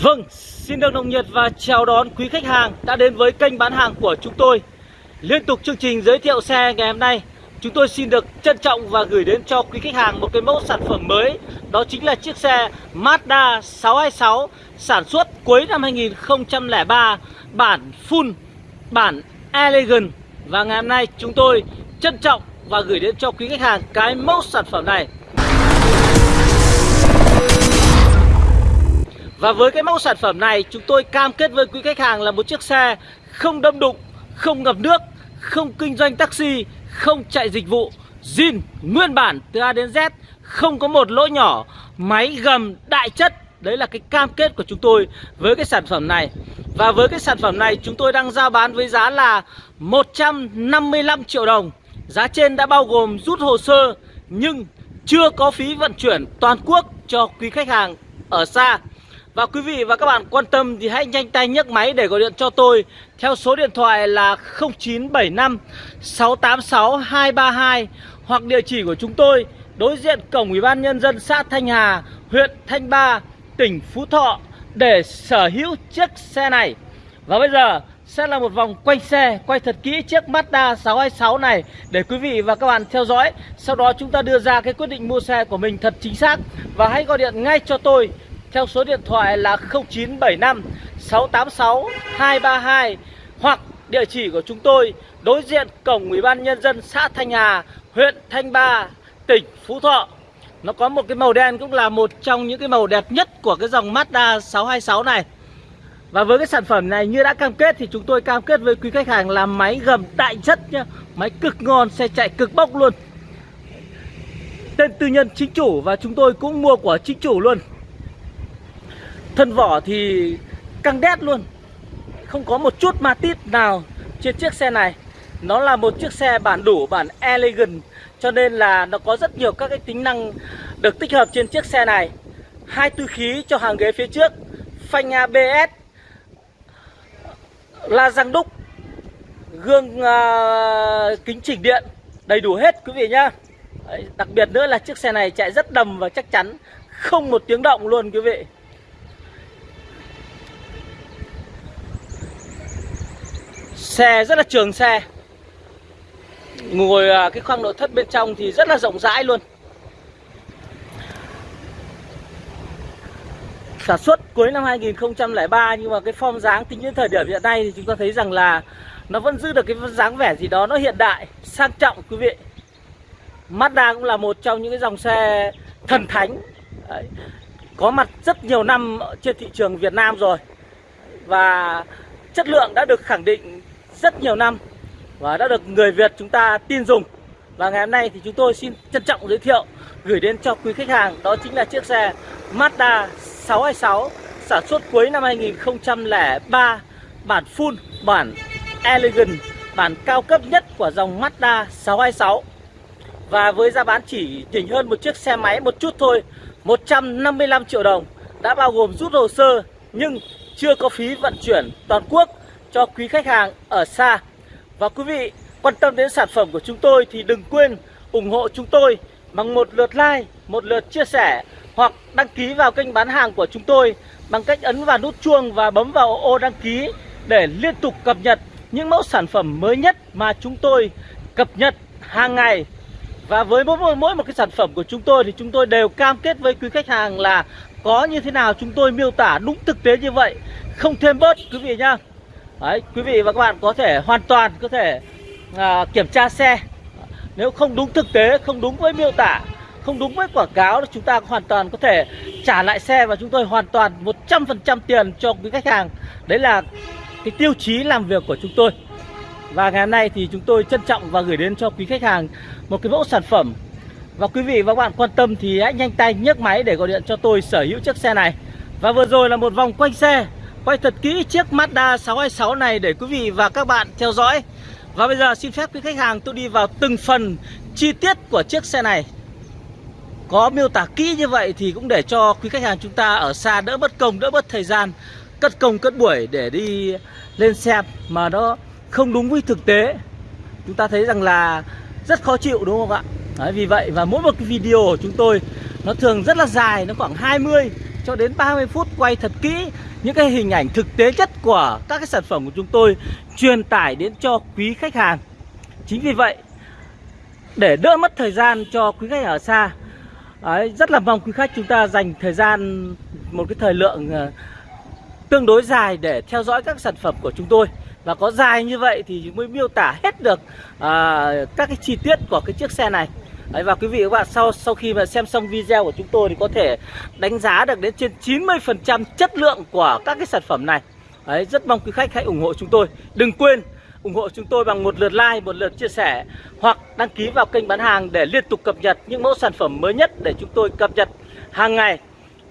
Vâng, xin được nồng nhiệt và chào đón quý khách hàng đã đến với kênh bán hàng của chúng tôi. Liên tục chương trình giới thiệu xe ngày hôm nay, chúng tôi xin được trân trọng và gửi đến cho quý khách hàng một cái mẫu sản phẩm mới. Đó chính là chiếc xe Mazda 626 sản xuất cuối năm 2003, bản full, bản elegant. Và ngày hôm nay chúng tôi trân trọng và gửi đến cho quý khách hàng cái mẫu sản phẩm này. Và với cái mẫu sản phẩm này chúng tôi cam kết với quý khách hàng là một chiếc xe không đâm đụng, không ngập nước, không kinh doanh taxi, không chạy dịch vụ, zin nguyên bản từ A đến Z, không có một lỗ nhỏ, máy gầm đại chất. Đấy là cái cam kết của chúng tôi với cái sản phẩm này. Và với cái sản phẩm này chúng tôi đang giao bán với giá là 155 triệu đồng. Giá trên đã bao gồm rút hồ sơ nhưng chưa có phí vận chuyển toàn quốc cho quý khách hàng ở xa. Và quý vị và các bạn quan tâm thì hãy nhanh tay nhấc máy để gọi điện cho tôi theo số điện thoại là 0975 686 232 hoặc địa chỉ của chúng tôi đối diện cổng Ủy ban nhân dân xã Thanh Hà, huyện Thanh Ba, tỉnh Phú Thọ để sở hữu chiếc xe này. Và bây giờ sẽ là một vòng quay xe, quay thật kỹ chiếc Mazda 626 này để quý vị và các bạn theo dõi. Sau đó chúng ta đưa ra cái quyết định mua xe của mình thật chính xác và hãy gọi điện ngay cho tôi theo số điện thoại là 0975 686 232 hoặc địa chỉ của chúng tôi đối diện cổng Ủy ban nhân dân xã Thanh Hà, huyện Thanh Ba, tỉnh Phú Thọ. Nó có một cái màu đen cũng là một trong những cái màu đẹp nhất của cái dòng Mazda 626 này. Và với cái sản phẩm này như đã cam kết thì chúng tôi cam kết với quý khách hàng là máy gầm đại chất nhá, máy cực ngon, xe chạy cực bốc luôn. Tên tư nhân chính chủ và chúng tôi cũng mua của chính chủ luôn. Thân vỏ thì căng đét luôn. Không có một chút ma tít nào trên chiếc xe này. Nó là một chiếc xe bản đủ, bản elegant Cho nên là nó có rất nhiều các cái tính năng được tích hợp trên chiếc xe này. Hai tư khí cho hàng ghế phía trước Phanh ABS La răng đúc Gương uh, kính chỉnh điện Đầy đủ hết quý vị nhá. Đấy, Đặc biệt nữa là chiếc xe này chạy rất đầm và chắc chắn Không một tiếng động luôn quý vị. Xe rất là trường xe Ngồi à, cái khoang nội thất bên trong thì rất là rộng rãi luôn Sản xuất cuối năm 2003 nhưng mà cái form dáng tính đến thời điểm hiện nay thì chúng ta thấy rằng là nó vẫn giữ được cái dáng vẻ gì đó nó hiện đại, sang trọng quý vị. Mazda cũng là một trong những cái dòng xe thần thánh Đấy. Có mặt rất nhiều năm trên thị trường Việt Nam rồi Và chất lượng đã được khẳng định rất nhiều năm và đã được người Việt chúng ta tin dùng. Và ngày hôm nay thì chúng tôi xin trân trọng giới thiệu gửi đến cho quý khách hàng đó chính là chiếc xe Mazda 626 sản xuất cuối năm 2003 bản full, bản elegant, bản cao cấp nhất của dòng Mazda 626. Và với giá bán chỉ nhỉnh hơn một chiếc xe máy một chút thôi, 155 triệu đồng đã bao gồm rút hồ sơ nhưng chưa có phí vận chuyển toàn quốc cho quý khách hàng ở xa. Và quý vị quan tâm đến sản phẩm của chúng tôi thì đừng quên ủng hộ chúng tôi bằng một lượt like, một lượt chia sẻ hoặc đăng ký vào kênh bán hàng của chúng tôi bằng cách ấn vào nút chuông và bấm vào ô đăng ký để liên tục cập nhật những mẫu sản phẩm mới nhất mà chúng tôi cập nhật hàng ngày. Và với mỗi, mỗi một cái sản phẩm của chúng tôi thì chúng tôi đều cam kết với quý khách hàng là có như thế nào chúng tôi miêu tả đúng thực tế như vậy, không thêm bớt quý vị nhá. Đấy, quý vị và các bạn có thể hoàn toàn có thể à, kiểm tra xe. Nếu không đúng thực tế, không đúng với miêu tả Không đúng với quảng cáo thì chúng ta hoàn toàn có thể trả lại xe Và chúng tôi hoàn toàn 100% tiền cho quý khách hàng. Đấy là cái tiêu chí làm việc của chúng tôi. Và ngày hôm nay thì chúng tôi trân trọng và gửi đến cho quý khách hàng một cái mẫu sản phẩm. Và quý vị và các bạn quan tâm thì hãy nhanh tay nhấc máy để gọi điện cho tôi sở hữu chiếc xe này. Và vừa rồi là một vòng quanh xe quay thật kỹ chiếc Mazda 626 này để quý vị và các bạn theo dõi. Và bây giờ xin phép quý khách hàng tôi đi vào từng phần chi tiết của chiếc xe này. Có miêu tả kỹ như vậy thì cũng để cho quý khách hàng chúng ta ở xa đỡ mất công, đỡ mất thời gian, cất công cất buổi để đi lên xem mà nó không đúng với thực tế. Chúng ta thấy rằng là rất khó chịu đúng không ạ? Đấy, vì vậy và mỗi một cái video của chúng tôi nó thường rất là dài, nó khoảng 20 cho đến 30 phút quay thật kỹ những cái hình ảnh thực tế nhất của các cái sản phẩm của chúng tôi truyền tải đến cho quý khách hàng. Chính vì vậy để đỡ mất thời gian cho quý khách ở xa Đấy, rất là mong quý khách chúng ta dành thời gian một cái thời lượng uh, tương đối dài để theo dõi các sản phẩm của chúng tôi. Và có dài như vậy thì mới miêu tả hết được uh, các cái chi tiết của cái chiếc xe này. Đấy, và quý vị và các bạn sau sau khi mà xem xong video của chúng tôi thì có thể đánh giá được đến trên 90% chất lượng của các cái sản phẩm này Đấy, rất mong quý khách hãy ủng hộ chúng tôi đừng quên ủng hộ chúng tôi bằng một lượt like, một lượt chia sẻ hoặc đăng ký vào kênh bán hàng để liên tục cập nhật những mẫu sản phẩm mới nhất để chúng tôi cập nhật hàng ngày.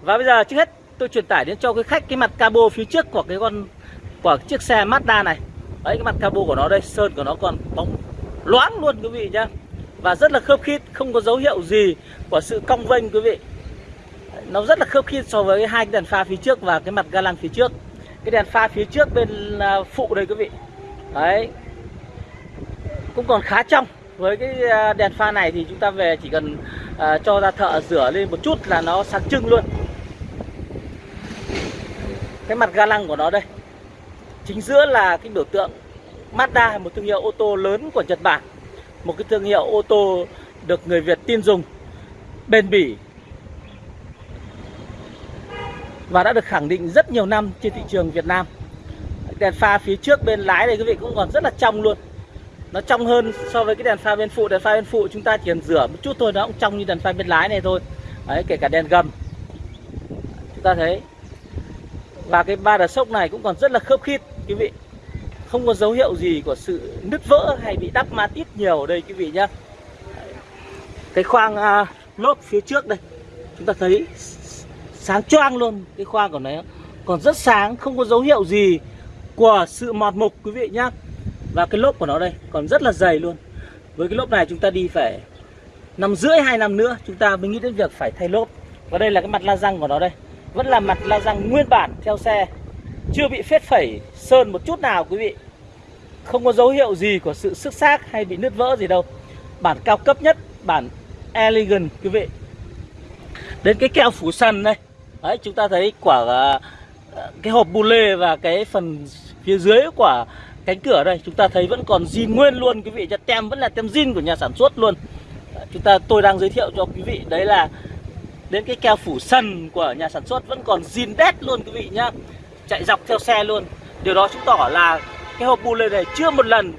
Và bây giờ trước hết tôi truyền tải đến cho quý khách cái mặt cabo phía trước của cái con của chiếc xe Mazda này. Đấy cái mặt cabo của nó đây, sơn của nó còn bóng loáng luôn quý vị nhá. Và rất là khớp khít, không có dấu hiệu gì của sự cong vênh quý vị. Nó rất là khớp khít so với hai cái đèn pha phía trước và cái mặt ga lăng phía trước. Cái đèn pha phía trước bên à, phụ đây quý vị. Đấy. Cũng còn khá trong. Với cái à, đèn pha này thì chúng ta về chỉ cần uh, cho ra thợ rửa lên một chút là nó sáng trưng luôn. Cái mặt ga lăng của nó đây. Chính giữa là cái biểu tượng Mazda một thương hiệu ô tô lớn của Nhật Bản một cái thương hiệu ô tô được người Việt tin dùng, bền bỉ, và đã được khẳng định rất nhiều năm trên thị trường Việt Nam. Đèn pha phía trước bên lái này quý vị cũng còn rất là trong luôn. Nó trong hơn so với cái đèn pha bên phụ. Đèn pha bên phụ chúng ta chỉ cần rửa một chút thôi, nó cũng trong như đèn pha bên lái này thôi. Đấy, kể cả đèn gầm. Chúng ta thấy. Và cái ba đợt sốc này cũng còn rất là khớp khít, quý vị không có dấu hiệu gì của sự nứt vỡ hay bị đắp mát ít nhiều ở đây quý vị nhá. Cái khoang à, lốp phía trước đây chúng ta thấy sáng choang luôn cái khoang của nó. Còn rất sáng không có dấu hiệu gì của sự mọt mục quý vị nhá. Và cái lốp của nó đây còn rất là dày luôn. Với cái lốp này chúng ta đi phải năm rưỡi hai năm nữa chúng ta mới nghĩ đến việc phải thay lốp. Và đây là cái mặt la răng của nó đây. Vẫn là mặt la răng nguyên bản theo xe. Chưa bị phết phẩy sơn một chút nào quý vị không có dấu hiệu gì của sự sức xác hay bị nứt vỡ gì đâu. Bản cao cấp nhất, bản elegant, quý vị. Đến cái keo phủ sân đây. Đấy, chúng ta thấy quả ờ, cái hộp bu lê và cái phần phía dưới quả cánh cửa đây, chúng ta thấy vẫn còn zin nguyên luôn, quý vị. Cho tem, vẫn là tem zin của nhà sản xuất luôn. Ờ, chúng ta, tôi đang giới thiệu cho quý vị, đấy là đến cái keo phủ sân của nhà sản xuất vẫn còn zin đét luôn, quý vị nhá. Chạy dọc theo xe luôn. Điều đó chứng tỏ là cái hộp bu lê này chưa một lần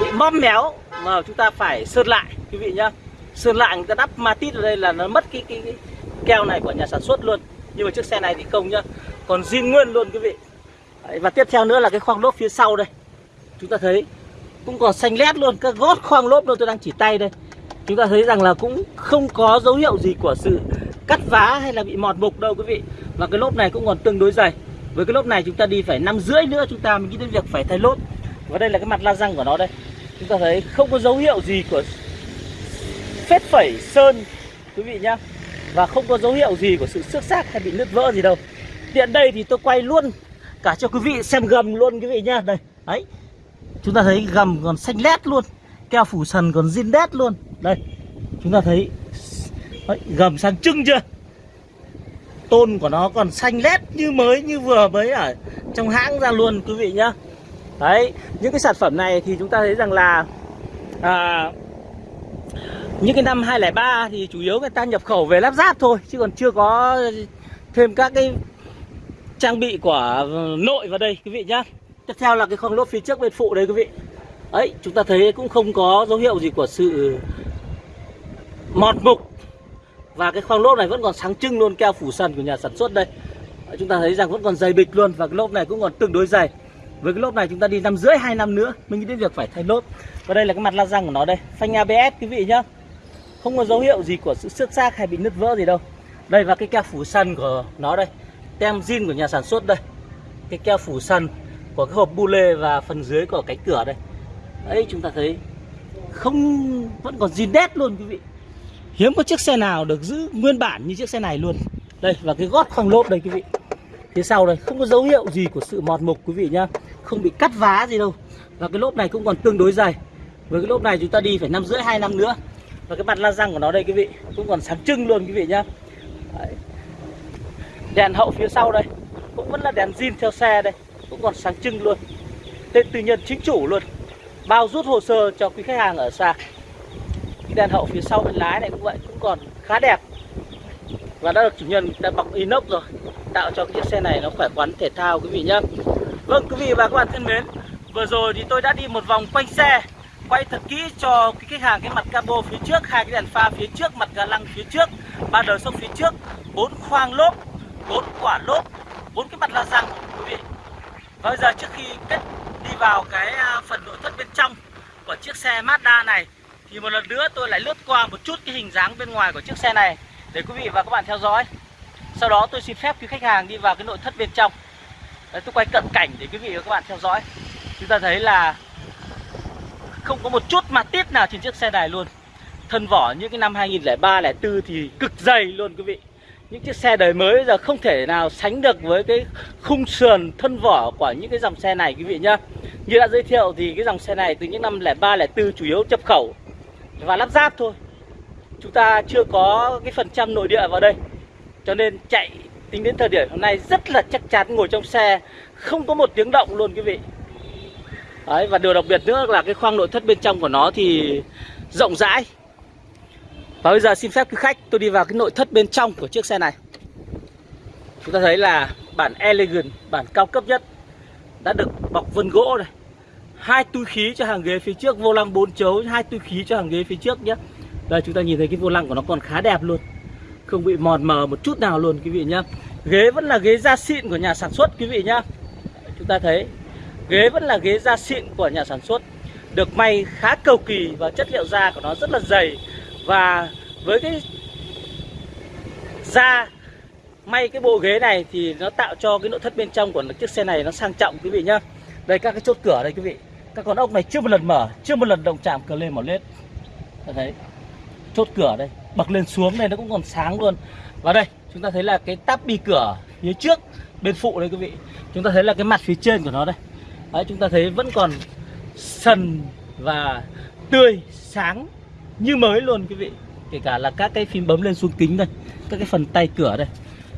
bị móm méo mà chúng ta phải sơn lại quý vị nhá. Sơn lại người ta đắp matit ở đây là nó mất cái, cái, cái keo này của nhà sản xuất luôn. Nhưng mà chiếc xe này thì không nhá còn zin nguyên luôn quý vị. Đấy, và tiếp theo nữa là cái khoang lốp phía sau đây. Chúng ta thấy cũng còn xanh lét luôn các gót khoang lốp đâu tôi đang chỉ tay đây. Chúng ta thấy rằng là cũng không có dấu hiệu gì của sự cắt vá hay là bị mọt mục đâu quý vị. Và cái lốp này cũng còn tương đối dày với cái lốp này chúng ta đi phải năm rưỡi nữa chúng ta mới nghĩ đến việc phải thay lốp. Và đây là cái mặt la răng của nó đây. Chúng ta thấy không có dấu hiệu gì của phết phẩy sơn quý vị nhá. Và không có dấu hiệu gì của sự xước xác hay bị nứt vỡ gì đâu. Tiện đây thì tôi quay luôn cả cho quý vị xem gầm luôn quý vị nhá. Đây đấy. Chúng ta thấy gầm còn xanh lét luôn keo phủ sần còn zin đét luôn. Đây chúng ta thấy đấy, gầm sang trưng chưa? Tôn của nó còn xanh lét như mới như vừa mới ở trong hãng ra luôn quý vị nhá. Đấy những cái sản phẩm này thì chúng ta thấy rằng là à, những cái năm 2003 thì chủ yếu người ta nhập khẩu về lắp ráp thôi chứ còn chưa có thêm các cái trang bị của nội vào đây quý vị nhá. Tiếp theo là cái khoang lốp phía trước bên phụ đây quý vị. Ấy chúng ta thấy cũng không có dấu hiệu gì của sự mọt mục và cái khoang lốp này vẫn còn sáng trưng luôn, keo phủ sần của nhà sản xuất đây. Chúng ta thấy rằng vẫn còn dày bịch luôn và cái lốp này cũng còn tương đối dày. Với cái lốp này chúng ta đi năm rưỡi, hai năm nữa mình nghĩ đến việc phải thay lốp. Và đây là cái mặt la răng của nó đây, phanh ABS quý vị nhá. Không có dấu hiệu gì của sự xước xác hay bị nứt vỡ gì đâu. Đây và cái keo phủ sần của nó đây, tem zin của nhà sản xuất đây. Cái keo phủ sần của cái hộp bu lê và phần dưới của cánh cửa đây. Đấy, chúng ta thấy không, vẫn còn zin đét luôn, quý vị hiếm có chiếc xe nào được giữ nguyên bản như chiếc xe này luôn. Đây, và cái gót khoang lốp đây, quý vị. Phía sau đây, không có dấu hiệu gì của sự mọt mục, quý vị nhá. Không bị cắt vá gì đâu. Và cái lốp này cũng còn tương đối dày. Với cái lốp này chúng ta đi phải năm rưỡi, hai năm nữa. Và cái mặt la răng của nó đây, quý vị, cũng còn sáng trưng luôn, quý vị nhá. Đấy. đèn hậu phía sau đây, cũng vẫn là đèn zin theo xe đây, cũng còn sáng trưng luôn. Tên tư nhân chính chủ luôn, bao rút hồ sơ cho quý khách hàng ở xa đèn hậu phía sau bên lái này cũng vậy, cũng còn khá đẹp. Và đã được chủ nhân đã bọc inox rồi, tạo cho chiếc xe này nó khỏe khoắn, thể thao quý vị nhé vâng quý vị và các bạn thân mến, vừa rồi thì tôi đã đi một vòng quanh xe, quay thật kỹ cho cái khách hàng cái mặt cabo phía trước, hai cái đèn pha phía trước, mặt ga lăng phía trước, ba đời sông phía trước, bốn khoang lốp, bốn quả lốp, bốn cái mặt la răng quý vị. Và bây giờ trước khi kết đi vào cái à, phần nội thất bên trong của chiếc xe Mazda này thì một lần nữa tôi lại lướt qua một chút cái hình dáng bên ngoài của chiếc xe này để quý vị và các bạn theo dõi. Sau đó tôi xin phép quý khách hàng đi vào cái nội thất bên trong. Đấy, tôi quay cận cảnh để quý vị và các bạn theo dõi. Chúng ta thấy là không có một chút mặt tiết nào trên chiếc xe này luôn. Thân vỏ những cái năm 2003 04 thì cực dày luôn quý vị. Những chiếc xe đời mới bây giờ không thể nào sánh được với cái khung sườn thân vỏ của những cái dòng xe này quý vị nhá. Như đã giới thiệu thì cái dòng xe này từ những năm 03 04 chủ yếu nhập khẩu và lắp ráp thôi. Chúng ta chưa có cái phần trăm nội địa vào đây cho nên chạy tính đến thời điểm hôm nay rất là chắc chắn ngồi trong xe không có một tiếng động luôn quý vị. Đấy, và điều đặc biệt nữa là cái khoang nội thất bên trong của nó thì rộng rãi. Và bây giờ xin phép quý khách tôi đi vào cái nội thất bên trong của chiếc xe này. Chúng ta thấy là bản elegant bản cao cấp nhất đã được bọc vân gỗ này hai túi khí cho hàng ghế phía trước, vô lăng bốn chấu, hai túi khí cho hàng ghế phía trước nhé. Đây, chúng ta nhìn thấy cái vô lăng của nó còn khá đẹp luôn. Không bị mòn mờ một chút nào luôn, quý vị nhá. Ghế vẫn là ghế da xịn của nhà sản xuất, quý vị nhá. Chúng ta thấy, ghế vẫn là ghế da xịn của nhà sản xuất. Được may khá cầu kỳ và chất liệu da của nó rất là dày. Và với cái da, may cái bộ ghế này thì nó tạo cho cái nội thất bên trong của chiếc xe này nó sang trọng, quý vị nhá. Đây, các cái chốt cửa đây, quý vị các con ốc này chưa một lần mở, chưa một lần động chạm cờ lên mỏ lết. Ta thấy, chốt cửa đây, bật lên xuống đây, nó cũng còn sáng luôn. Và đây, chúng ta thấy là cái tắp bi cửa phía trước, bên phụ đây quý vị. Chúng ta thấy là cái mặt phía trên của nó đây. Đấy, chúng ta thấy vẫn còn sần và tươi, sáng như mới luôn quý vị. Kể cả là các cái phím bấm lên xuống kính đây, các cái phần tay cửa đây,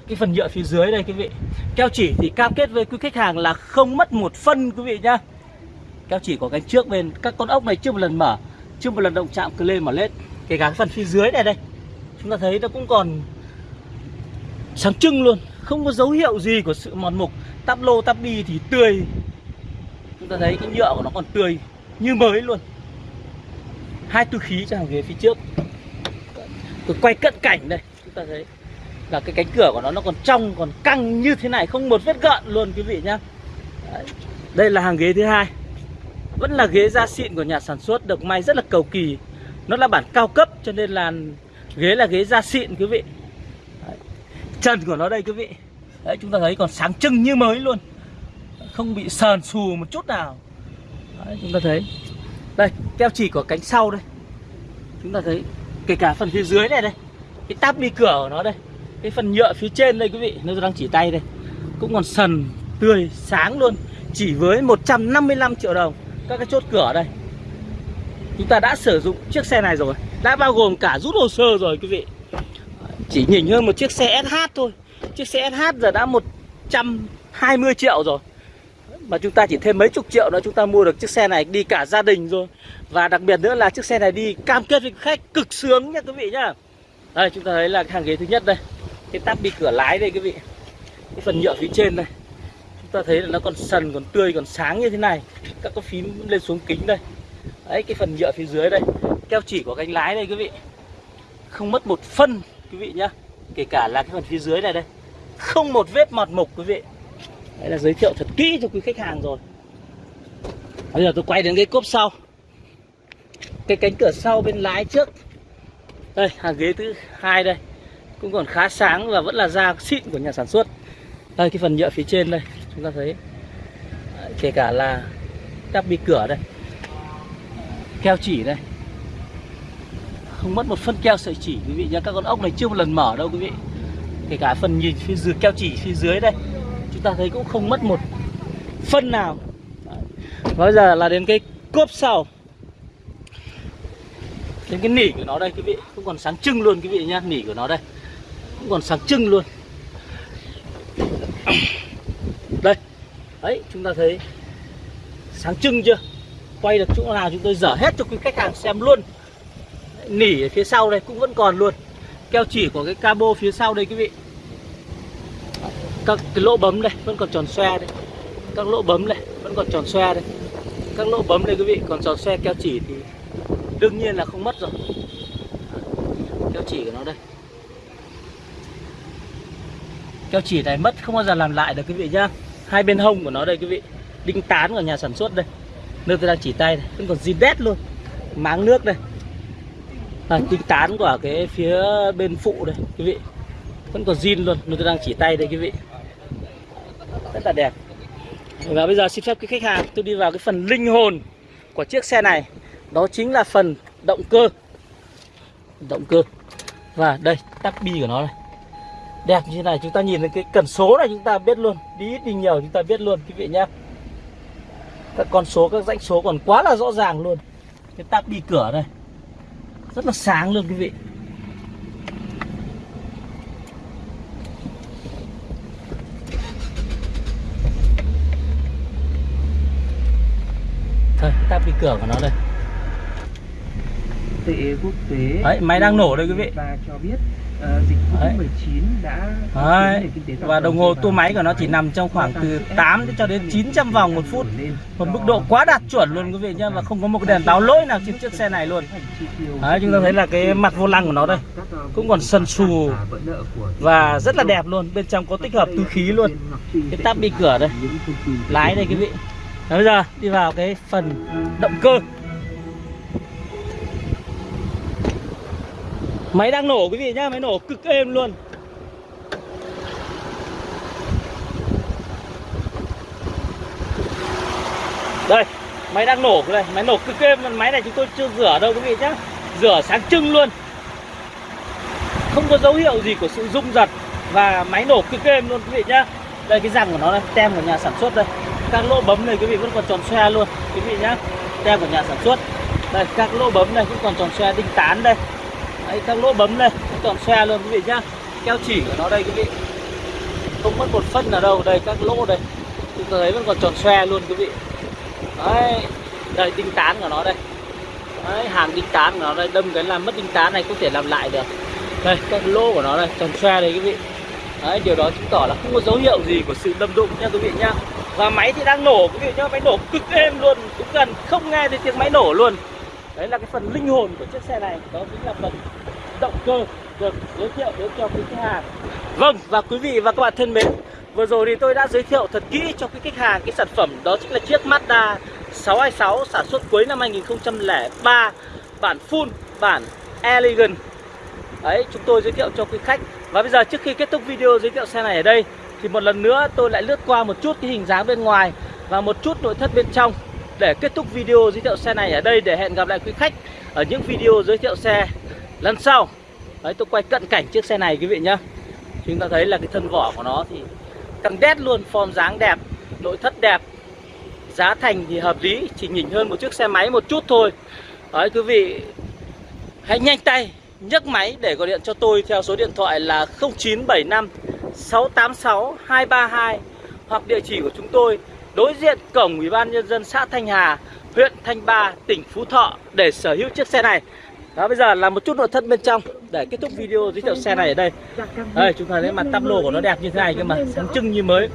cái phần nhựa phía dưới đây quý vị. Keo chỉ thì cam kết với quý khách hàng là không mất một phân quý vị nhá keo chỉ của cánh trước bên các con ốc này chưa một lần mở, chưa một lần động chạm cứ lên mở lết. Kể cả cái phần phía dưới này đây, chúng ta thấy nó cũng còn sáng trưng luôn, không có dấu hiệu gì của sự mòn mục. Tắp lô, tắp đi thì tươi. Chúng ta thấy cái nhựa của nó còn tươi như mới luôn. Hai túi khí cho hàng ghế phía trước. Tôi quay cận cảnh đây, chúng ta thấy là cái cánh cửa của nó nó còn trong, còn căng như thế này, không một vết gợn luôn, quý vị nhá. Đấy. đây là hàng ghế thứ hai vẫn là ghế da xịn của nhà sản xuất được may rất là cầu kỳ. Nó là bản cao cấp cho nên là ghế là ghế da xịn quý vị. Đấy. trần của nó đây quý vị. Đấy, chúng ta thấy còn sáng trưng như mới luôn. Không bị sờn xù một chút nào. Đấy, chúng ta thấy. Đây keo chỉ của cánh sau đây. Chúng ta thấy kể cả phần phía dưới này đây. Cái táp đi cửa của nó đây. Cái phần nhựa phía trên đây quý vị. Nó đang chỉ tay đây. Cũng còn sần tươi sáng luôn. Chỉ với 155 triệu đồng các cái chốt cửa đây. Chúng ta đã sử dụng chiếc xe này rồi, đã bao gồm cả rút hồ sơ rồi quý vị. Chỉ nhỉnh hơn một chiếc xe SH thôi. Chiếc xe SH giờ đã 120 triệu rồi. Mà chúng ta chỉ thêm mấy chục triệu nữa, chúng ta mua được chiếc xe này đi cả gia đình rồi. Và đặc biệt nữa là chiếc xe này đi cam kết với khách cực sướng nha quý vị nhá. Đây, chúng ta thấy là hàng ghế thứ nhất đây. Cái tắp đi cửa lái đây quý vị. Cái phần nhựa phía trên đây ta thấy là nó còn sần, còn tươi, còn sáng như thế này. Các cái phím lên xuống kính đây. Đấy, cái phần nhựa phía dưới đây. Keo chỉ của cánh lái đây, quý vị. Không mất một phân, quý vị nhá. Kể cả là cái phần phía dưới này đây. Không một vết mọt mục, quý vị. Đấy là giới thiệu thật kỹ cho quý khách hàng rồi. Bây giờ tôi quay đến cái cốp sau. Cái cánh cửa sau bên lái trước. Đây hàng ghế thứ hai đây. Cũng còn khá sáng và vẫn là da xịn của nhà sản xuất. Đây, cái phần nhựa phía trên đây chúng ta thấy à, kể cả là đắp bi cửa đây, keo chỉ đây. Không mất một phân keo sợi chỉ, quý vị nhá. Các con ốc này chưa một lần mở đâu, quý vị. Kể cả phần nhìn phía dưới, keo chỉ phía dưới đây, chúng ta thấy cũng không mất một phân nào. Và bây giờ là đến cái cốp sau. Đến cái nỉ của nó đây, quý vị. Cũng còn sáng trưng luôn, quý vị nhá. Nỉ của nó đây. Cũng còn sáng trưng luôn. Đấy, chúng ta thấy sáng trưng chưa? Quay được chỗ nào chúng tôi dở hết cho quý khách hàng xem luôn. Nỉ ở phía sau đây cũng vẫn còn luôn. Keo chỉ của cái cabo phía sau đây quý vị. Các cái lỗ bấm đây, vẫn còn tròn xoe đây. Các lỗ bấm này vẫn còn tròn xoe đây. Các lỗ bấm đây quý vị, còn tròn xoe keo chỉ thì đương nhiên là không mất rồi. Keo chỉ của nó đây. Keo chỉ này mất, không bao giờ làm lại được quý vị nhá hai bên hông của nó đây quý vị. Đinh tán của nhà sản xuất đây. Nơi tôi đang chỉ tay này. Vẫn còn zin đét luôn. Máng nước đây. À, đinh tán của cái phía bên phụ đây quý vị. Vẫn còn zin luôn. Nơi tôi đang chỉ tay đây quý vị. Rất là đẹp. Và bây giờ xin phép quý khách hàng tôi đi vào cái phần linh hồn của chiếc xe này. Đó chính là phần động cơ. Động cơ. Và đây tắc bi của nó này đẹp như thế này chúng ta nhìn thấy cái cần số này chúng ta biết luôn. Đi ít đi nhiều chúng ta biết luôn quý vị nhé các con số các dãy số còn quá là rõ ràng luôn. Cái tắp bi cửa này rất là sáng luôn quý vị. Thôi tắp bi cửa của nó đây. Tệ quốc tế. Đấy, máy đang nổ đây quý vị. và cho biết uh, dịch Covid-19 đã Đấy. Và đồng hồ tua máy của nó chỉ nằm trong khoảng từ sức ép 8 cho đến 900 vòng một phút. Một mức độ quá đạt chuẩn luôn quý vị nhá Và không có một cái đèn báo lỗi nào trên chiếc xe này luôn. Đấy, chúng ta thấy là cái mặt vô lăng của nó đây ờ, Cũng còn sần sù và rất là đẹp luôn. Bên trong có tích hợp túi khí luôn. Cái tắp bi cửa đây. Lái đây quý vị. Và bây giờ đi vào cái phần động cơ Máy đang nổ quý vị nhá, Máy nổ cực êm luôn. Đây, Máy đang nổ đây, Máy nổ cực êm Máy này chúng tôi chưa rửa đâu quý vị nhá, Rửa sáng trưng luôn. Không có dấu hiệu gì của sự rung giật Và máy nổ cực êm luôn quý vị nhá. Đây, cái răng của nó đây, Tem của nhà sản xuất đây. Các lỗ bấm này quý vị vẫn còn tròn xoe luôn, Quý vị nhá. Tem của nhà sản xuất. Đây, các lỗ bấm này cũng còn tròn xoe, đinh tán đây. Đấy, các lỗ bấm đây cũng xe luôn quý vị nhá. Keo chỉ của nó đây quý vị. Không mất một phân nào đâu Đây các lỗ đây. Chúng ta thấy vẫn còn tròn xe luôn quý vị. Đấy Đây đinh tán của nó đây. Đấy hàng đinh tán của nó đây Đâm cái làm mất đinh tán này có thể làm lại được. Đây các lỗ của nó đây tròn xe đây quý vị. Đấy điều đó chứng tỏ là không có dấu hiệu gì của sự đâm đụng nha quý vị nhá. Và máy thì đang nổ quý vị nhá Máy nổ cực êm luôn Cũng gần không nghe thấy tiếng máy nổ luôn. Đấy là cái phần linh hồn của chiếc xe này Đó chính là phần động cơ được giới thiệu đến cho quý khách hàng Vâng và quý vị và các bạn thân mến Vừa rồi thì tôi đã giới thiệu thật kỹ cho quý khách hàng cái sản phẩm đó chính là chiếc Mazda 626 sản xuất cuối năm 2003 bản full, bản elegant. Đấy, chúng tôi giới thiệu cho quý khách. Và bây giờ trước khi kết thúc video giới thiệu xe này ở đây thì một lần nữa tôi lại lướt qua một chút cái hình dáng bên ngoài và một chút nội thất bên trong để kết thúc video giới thiệu xe này ở đây để hẹn gặp lại quý khách ở những video giới thiệu xe lần sau. Đấy, tôi quay cận cảnh chiếc xe này quý vị nhá. Chúng ta thấy là cái thân vỏ của nó thì căng đét luôn, form dáng đẹp, nội thất đẹp, giá thành thì hợp lý, chỉ nhỉnh hơn một chiếc xe máy một chút thôi. Đấy quý vị hãy nhanh tay nhấc máy để gọi điện cho tôi theo số điện thoại là 0975 686 232 hoặc địa chỉ của chúng tôi đối diện cổng Ủy ban nhân dân xã Thanh Hà, huyện Thanh Ba, tỉnh Phú Thọ để sở hữu chiếc xe này. Đó bây giờ là một chút nội thất bên trong để kết thúc video giới thiệu xe này ở đây. Đây chúng ta thấy mặt tắp lô của nó đẹp như thế này cơ mà, sáng trưng như mới.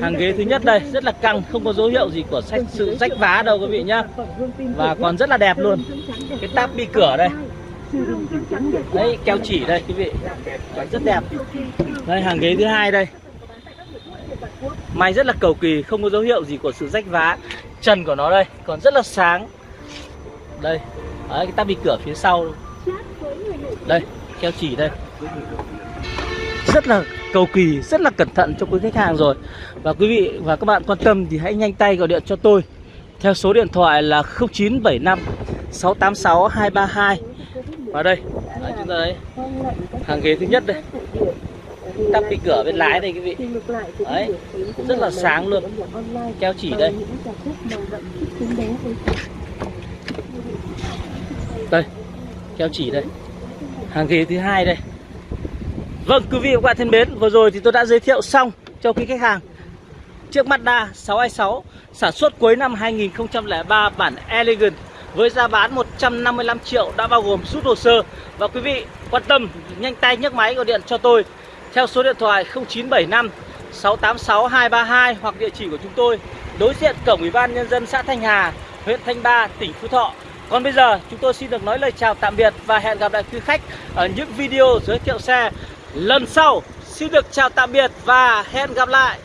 Hàng ghế thứ nhất đây rất là căng, không có dấu hiệu gì của sách sự rách vá đâu quý vị nhá. Và còn rất là đẹp luôn. Cái táp bi cửa đây. Đấy keo chỉ đây quý vị. Đấy, rất đẹp. Đây hàng ghế thứ hai đây. May rất là cầu kỳ, không có dấu hiệu gì của sự rách vá. Trần của nó đây còn rất là sáng. Đây, Đấy, cái tắp bi cửa phía sau. Đây keo chỉ đây. Rất là cầu kỳ rất là cẩn thận cho quý khách hàng rồi. Và quý vị và các bạn quan tâm thì hãy nhanh tay gọi điện cho tôi. Theo số điện thoại là 0975 686 232 vào đây. Đấy, chúng ta đấy. Hàng ghế thứ nhất đây. Tắp bi cửa bên lái đây quý vị. Đấy rất là sáng luôn. Keo chỉ đây đây keo chỉ đây. Hàng ghế thứ hai đây. Vâng quý vị và các bạn thân mến vừa rồi thì tôi đã giới thiệu xong cho quý khách hàng. Chiếc Mazda 626 sản xuất cuối năm 2003 bản Elegant với giá bán 155 triệu đã bao gồm rút hồ sơ. Và quý vị quan tâm nhanh tay nhấc máy gọi điện cho tôi theo số điện thoại 0975 686 232 hoặc địa chỉ của chúng tôi đối diện cổng Ủy ban nhân dân xã Thanh Hà, huyện Thanh Ba, tỉnh Phú Thọ. Còn bây giờ, chúng tôi xin được nói lời chào tạm biệt và hẹn gặp lại quý khách ở những video giới thiệu xe lần sau. Xin được chào tạm biệt và hẹn gặp lại.